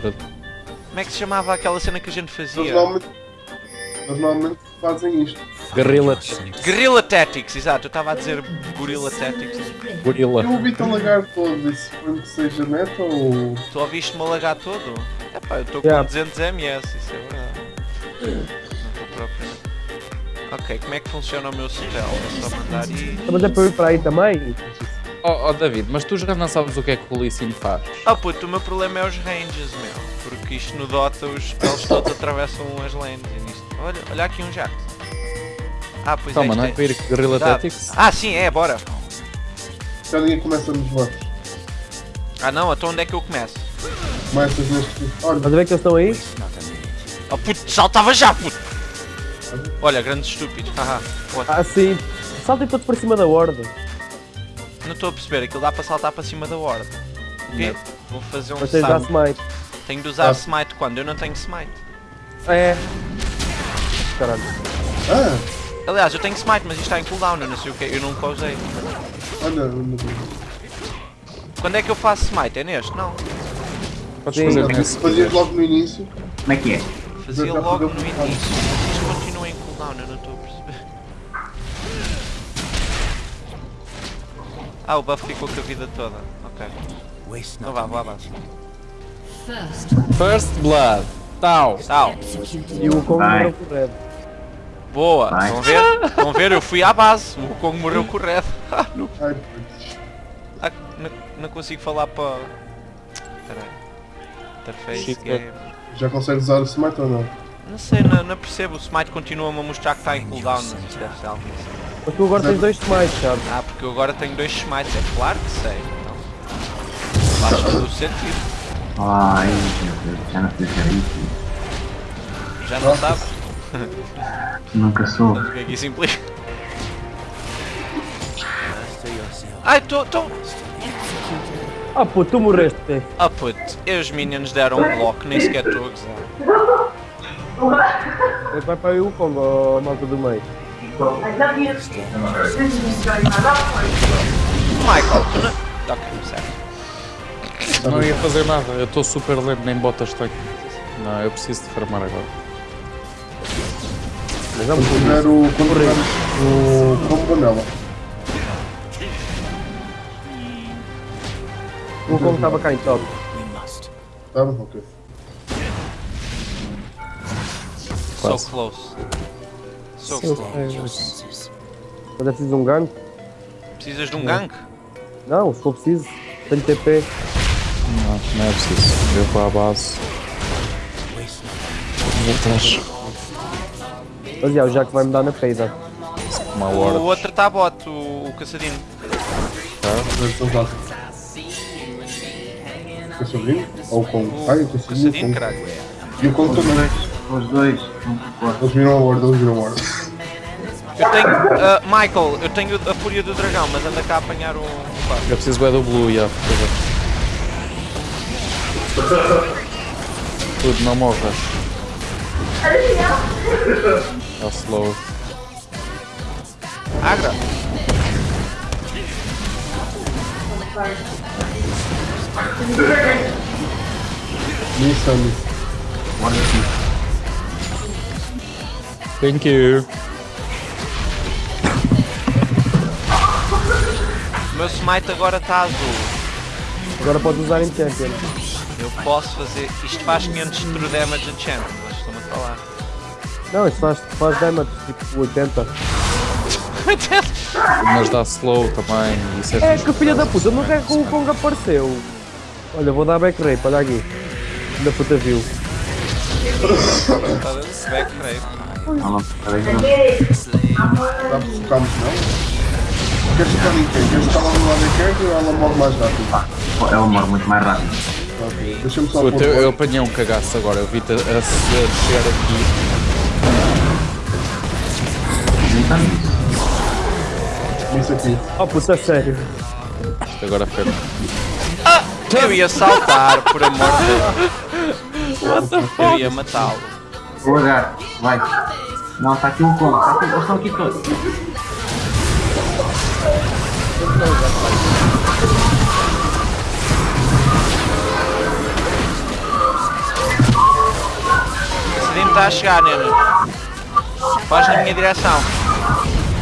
Como é que se chamava aquela cena que a gente Eles fazia? normalmente, eles normalmente fazem isto. Guerrilla Guerrilla Tactics, exato, eu estava a dizer Gorilla Tactics. Gorilla. Eu ouvi-te alagar todo, isso foi que seja neto ou. Tu ouviste-me alagar todo? Epá, eu estou com Yeah. 200 ms, isso é verdade. Não estou propriamente. Ok, como é que funciona o meu spell? É só mandar e. Mas é para eu ir para aí também? Oh, oh, David, mas tu já não sabes o que é que o Lee Sin faz? Ah puto, o meu problema é os ranges, meu. Porque isto no Dota os spells todos atravessam as lanes e nisto. Olha, olha aqui um jato. Ah, pois Toma, é, não é para ir com Guerrilla. Tactics? Ah, sim, é, bora. Já ninguém começa nos votos. Ah não, então onde é que eu começo? Começas neste. Olha, Estás a ver que eles estão aí? Oh puto, saltava já, puto! Olha, grandes estúpidos, haha. What? Ah, sim. Saltem todos para cima da horda. Não estou a perceber, aquilo dá para saltar para cima da horda. O quê? Vou fazer um Mas tens de smite. Tenho de usar Ah. smite quando? Eu não tenho smite. É. Caralho. ah, Aliás, eu tenho smite, mas isto está em cooldown, eu não sei o que, eu nunca usei. olha, olha. Quando é que eu faço smite? É neste? Não. Podes Sim. fazer. Fazias logo no início. Como é que é? Fazia logo no início. Mas isto continua em cooldown, eu não estou a perceber. Ah, o buff ficou com a vida toda. Ok. Então vá, vá, vá. First Blood. Tau. Tal. E o Kong morreu com o Red. Boa. Vai. Estão a ver? Estão a ver? Eu fui à base. O Kong morreu com o Red. Ah, não, não consigo falar para... Peraí. Interface Shit, game. já consegues usar o smite ou não? Não sei, não, não percebo. O Smite continua-me a mostrar que está em cooldown. Deve ser algo assim. Mas tu agora tens dois smites, sabes? Ah, porque eu agora tenho dois smites. É claro que sei. Então, faz todo o sentido. Ai, meu Deus, já não fiz isso. Já não sabes Nunca soube. o que é que isso implica? Ai, tô, tô... Ah, pô, tu morreste. Ah puto, e os minions deram um bloco, nem sequer estou a gozar. Vai para aí o ó, malta do meio. Michael, tu não... Ok, certo. Não ia fazer nada, eu estou super lento, nem botas tenho. Não, eu preciso de farmar agora. Mas vamos tiver o. O combo nela. O Kong estava cá em top. Tá bom? Ok. So close. So Eu close. sei, Mas é preciso um gank? Precisas de um gank? Não, se for preciso. Tenho TP. Não, não é preciso. Eu vou à base. Vou atrás. Mas já, o Jack vai me dar na peida. Uma O hora. outro está bot, o, o caçadinho. Então já. O sobrinho? Ou o Kong? O, Ai, eu o o caçadinho, caralho. E o Kong também. Os dois. Eles viram a horda, eles viram a horda. Eu tenho... ah, Michael, eu tenho a fúria do dragão, mas anda cá a apanhar um... um par. Eu preciso do blue, já. por favor. Tudo, não morras. É o slow. Agra! Insano. Thank you. O meu smite agora está azul. Agora podes usar em Champion. Eu posso fazer... Isto faz 500 de true damage a champ, mas estou-me a falar. Não, isso faz, faz damage, tipo 80. Mas dá slow também. Isso é, É que filha da puta, não é que o Kong apareceu. Olha, vou dar back rape, olha aqui. Da puta viu. Back rape. Não, peraí, não. Dá para focarmos nela? Queres focar em quem? Queres estar lá no lado carga ou ela morre mais rápido? Ela morre muito mais rápido. Ok. Deixa-me só Puta, eu, eu apanhei um cagaço agora. Eu vi-te a, a, descer aqui. Então isso. Aqui. Oh puta, sério. Isto agora foi. Eu ia saltar, por amor de Deus. Eu ia matá-lo. O lagarto, vai. Não, está aqui um Kong. Tá aqui, aqui todos. está a chegar, Nena. Faz na minha direção.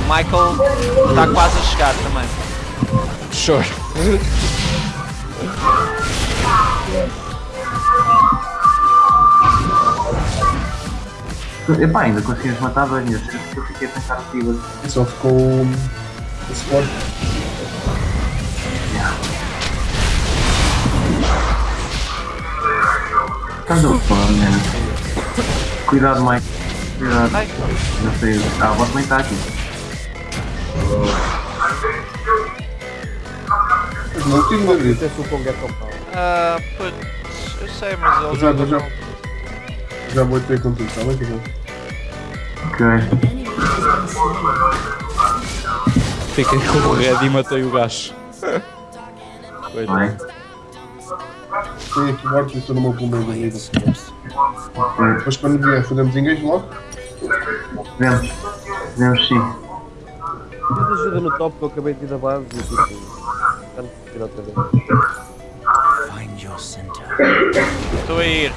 O Michael está quase a chegar também. Sure. Epá, ainda conseguimos matar dois, eu fiquei a pensar aqui. E só ficou o suporte. Estás a falar, né? Cuidado, Mike. Cuidado. Ai. Não sei. Ah, o também está aqui. Não tinha Não David. sei se o Kong é. Ah, putz, eu sei, mas ele Já, já. Já vou ter contigo, está bem? Tá bem? Ok. Fiquei com o red e matei o gajo. Vai. Coitado. Tenho aqui mortos e estou no meu pulmão da vida. Depois quando vier, fazemos engage logo. Vemos. Vemos sim. Mas ajuda no top que eu acabei de ir da base e tipo. Preciso ir outra vez. Estou a ir.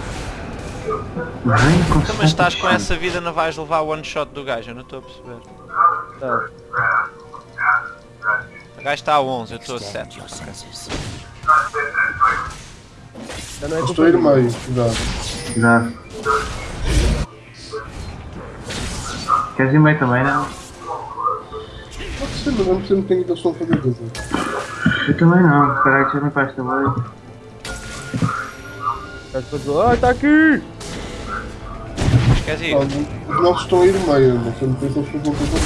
Então, mas estás com essa vida, não vais levar o one shot do gajo, eu não estou a perceber. Tá. O gajo está a 11, eu estou a 7. Já não é Eu culpa estou a ir minha. meio, cuidado. Cuidado. Queres ir meio também, não? Pode ser, mas não percebo quem é que eles estão a fazer coisa. Eu também não. Espera aí, deixa eu limpar esta meio. As pessoas ah, está aqui! Mas queres ir? Os nossos estão a ir meio, não sei se eles estão a fazer.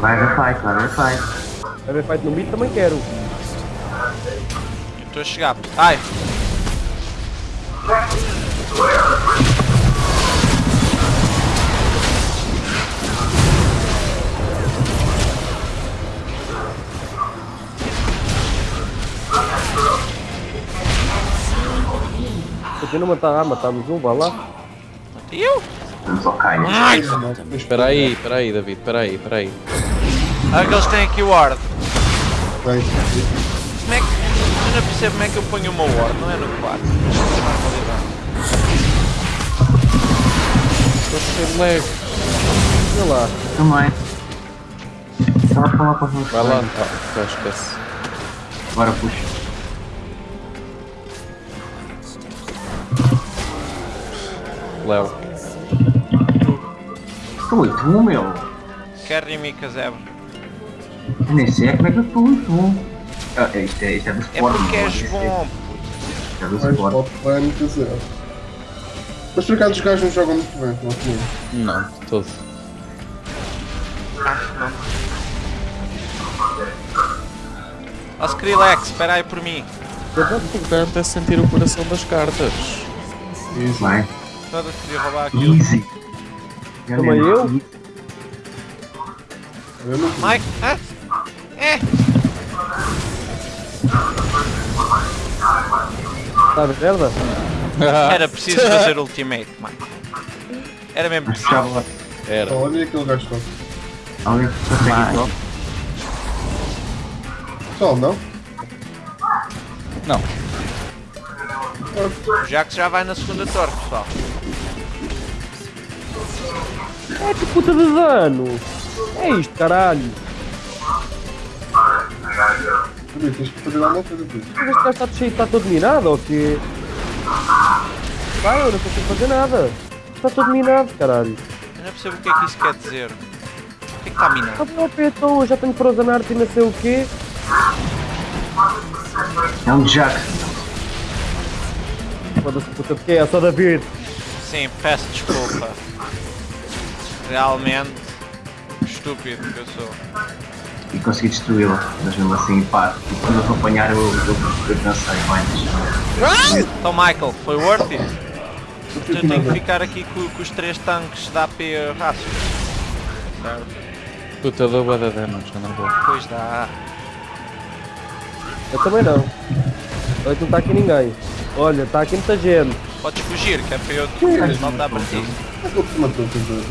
Vai haver fight, vai haver fight. A ver fight no mid também quero. Eu estou a chegar. Ai! Continua a matar, ah, matamos um, vá lá. Eu? Vamos ao caio. Espera aí, espera aí, David, espera aí, espera aí. Ah, que eles têm aqui o ward. Bem, Como é que. Eu não percebo como é que eu ponho uma ward, não é no 4. Estou de lag. Olha lá. Também. A Vai lá. tá, esquece. Agora puxa. Léo. Estou 8-1, meu. Carry me, Casebra. Eu nem sei como é que eu estou 8-1. Ah, é, isto, é, isto é do É Sport. porque não és é? bom. Isto é do Sport. Mas por acaso os gajos não jogam muito bem, não comigo. Não, de todo. Ó Skrillex, espera aí por mim. O importante é sentir o coração das cartas. Isso. Vai. Queria roubar aquilo. Easy. Também eu? Eu Mike, hã? É! Está a merda? Era preciso fazer ultimate, Mike. Era mesmo Mas preciso. Era. Olha aquele gajo todo. Alguém consegue ir logo? Pessoal, não? Não. O Jax já vai na segunda torre, pessoal. É que puta de dano! É isto, caralho! Peraí, tens que fazer alguma coisa por isso. Mas este gajo está cheio, está todo minado ou quê? Vai, eu não consigo fazer nada! Está todo minado, caralho! Eu não percebo o que é que isso quer dizer. O que é que está minado? Está bom, então, já tenho Frozen Art e não sei o quê. É um Jack. Foda-se, puta de quê? É só David! Sim, peço desculpa. Realmente estúpido que eu sou. E consegui destruí-la. Mas mesmo assim, pá. E quando eu vou apanhar, eu, eu, eu pensei, deixa Então Michael, foi worth it? Eu tenho que ficar aqui com, com os três tanques da AP Rácio. Certo? Puta deu bué de damage, não vou. Pois dá. Eu também não. Olha não está aqui ninguém. Olha, está aqui muita gente. Podes fugir, que é para eu te voltar para ti. Que ele matou, tens dois?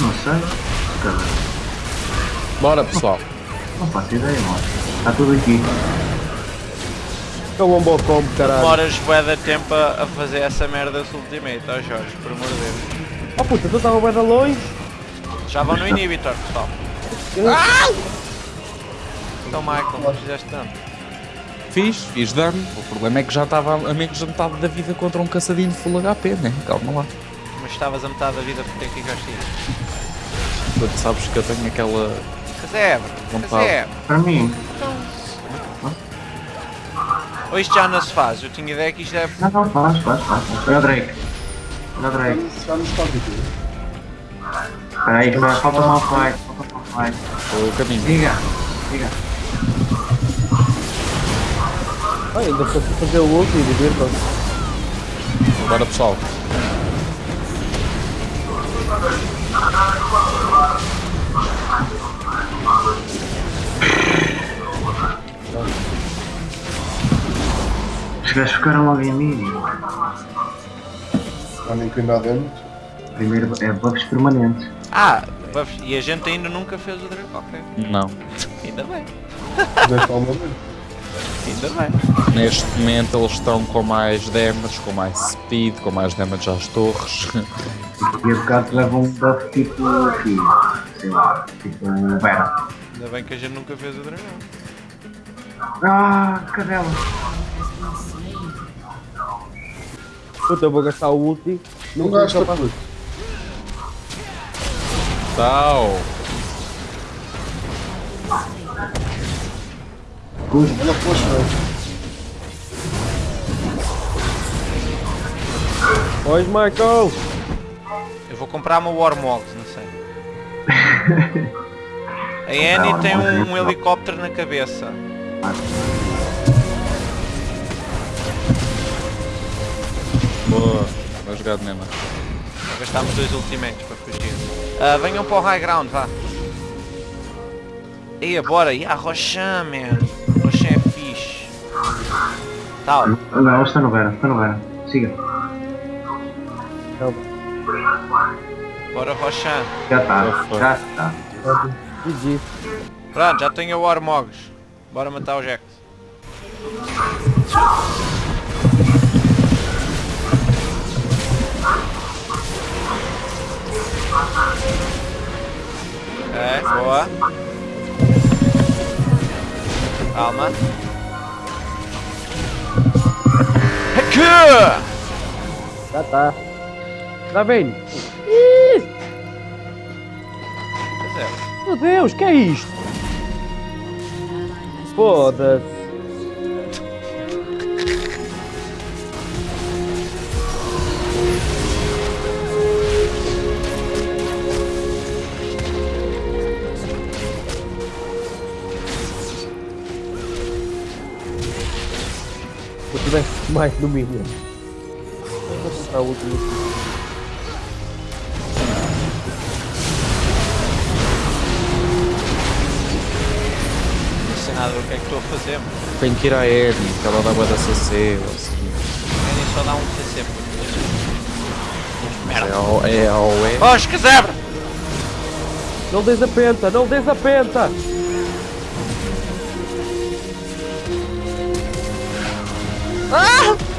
Não sei. Cara, Bora pessoal. não faço ideia, mano. Está tudo aqui. é um bom combo, caralho. Demoras bué de tempo a fazer essa merda do ultimate, ó Jorge, por amor de Deus. Oh puta, tu estava bem de longe. Já vão no inhibitor, pessoal. Então Michael, não fizeste tanto. Fiz, fiz dano. O problema é que já estava a menos de metade da vida contra um caçadinho de full HP, né? Calma lá. Mas estavas a metade da vida porque é que gostei. Tu sabes que eu tenho aquela. Casebre, casebre. Para mim. Ou isto já não se faz? Eu tinha ideia que isto é... Não, não, faz, faz, faz. Olha o Drake. Olha o Drake. Já nos está. Espera aí, falta mal fight. Falta mal fight. O caminho. Diga, diga. Ah, ainda estou a fazer o ult e divirtam-se. Agora pessoal. Os gajos ficaram logo em mim. Que ainda há dano. Primeiro é buffs permanentes. Ah, buffs. e a gente ainda nunca fez o Draco, ok. Não. Ainda bem, vez. Ainda bem. Neste momento eles estão com mais damage, com mais speed, com mais damage às torres. E a bocado levam um buff tipo. aqui, sei lá, tipo Vera. Ainda bem que a gente nunca fez o dragão. Ah, cadela. Puta, eu vou gastar o ulti. Não sou gasta capaz- Olha, poxa, Pois, Michael. Eu vou comprar uma Warmogs, não sei. A Annie tem um, um helicóptero na cabeça. Boa. Vai jogar de mesmo. Gastámos dois ultimates para fugir. Ah, venham para o high ground, vá. Ia, bora. E a Rochan, man. Tal. Não, está no Vera, está no Vera. Siga. Bora, Rochan. Já está, Já foi. já está. GG. Pronto, já tenho a Warmogs. Bora matar o Jax. É, boa. Calma. Já tá. Tá vendo? Pois é. Meu Deus, que é isto? Foda-se. Eu tivesse mais no mínimo. Vou comprar o. Não sei nada do que é que estou a fazer, mano. Tenho que ir à Eren, que ela dá boa da CC ou assim. Ele só dá um CC. É Merda. ao é. Ao e. Oxe, que zebra! Não des a penta, não des a penta!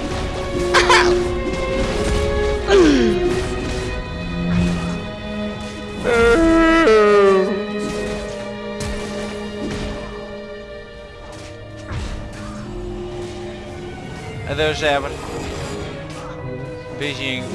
Adeus, zebra. Beijinho.